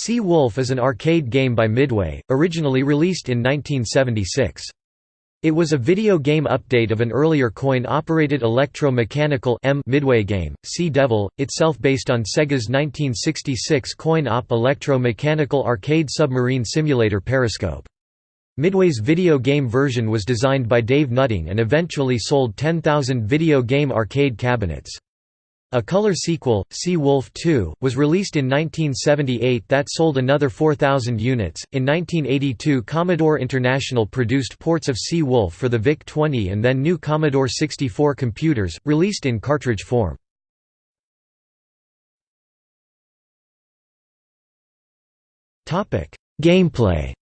Sea Wolf is an arcade game by Midway, originally released in 1976. It was a video game update of an earlier coin-operated electro-mechanical Midway game, Sea Devil, itself based on Sega's 1966 coin-op electro-mechanical arcade submarine simulator Periscope. Midway's video game version was designed by Dave Nutting and eventually sold 10,000 video game arcade cabinets. A color sequel, Sea Wolf 2, was released in 1978 that sold another 4,000 units. In 1982, Commodore International produced ports of Sea Wolf for the VIC 20 and then new Commodore 64 computers, released in cartridge form. Gameplay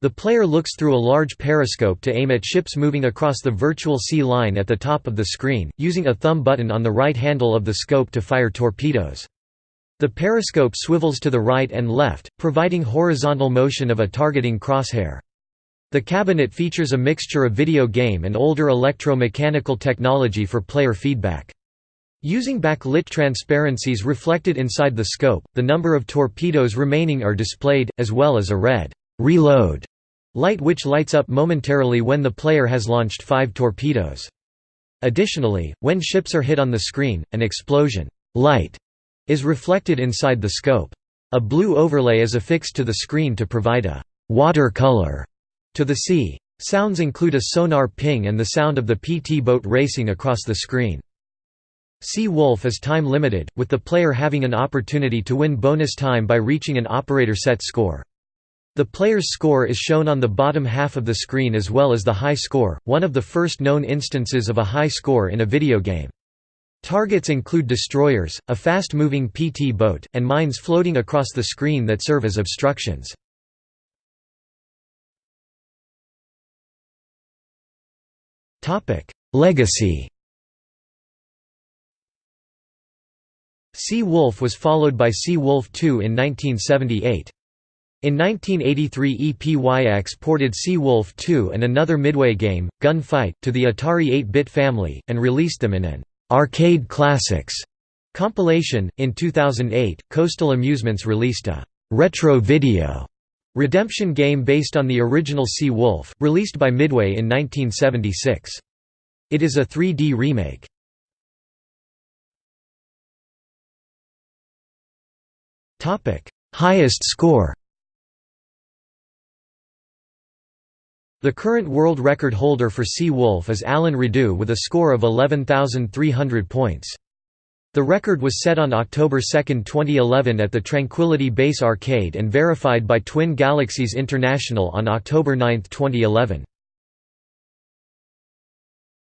The player looks through a large periscope to aim at ships moving across the virtual sea line at the top of the screen, using a thumb button on the right handle of the scope to fire torpedoes. The periscope swivels to the right and left, providing horizontal motion of a targeting crosshair. The cabinet features a mixture of video game and older electromechanical technology for player feedback. Using backlit transparencies reflected inside the scope, the number of torpedoes remaining are displayed, as well as a red reload light which lights up momentarily when the player has launched five torpedoes. Additionally, when ships are hit on the screen, an explosion light is reflected inside the scope. A blue overlay is affixed to the screen to provide a water color to the sea. Sounds include a sonar ping and the sound of the PT boat racing across the screen. Sea Wolf is time limited, with the player having an opportunity to win bonus time by reaching an operator set score. The player's score is shown on the bottom half of the screen as well as the high score, one of the first known instances of a high score in a video game. Targets include destroyers, a fast-moving PT boat, and mines floating across the screen that serve as obstructions. Legacy Sea Wolf was followed by Sea Wolf 2 in 1978. In 1983 EPYX ported Sea Wolf 2 and another Midway game, Gunfight, to the Atari 8-bit family, and released them in an «Arcade Classics» compilation. In 2008, Coastal Amusements released a «retro video» redemption game based on the original Sea Wolf, released by Midway in 1976. It is a 3D remake. Highest score The current world record holder for Sea Wolf is Alan Rideau with a score of 11,300 points. The record was set on October 2, 2011 at the Tranquility Base Arcade and verified by Twin Galaxies International on October 9, 2011.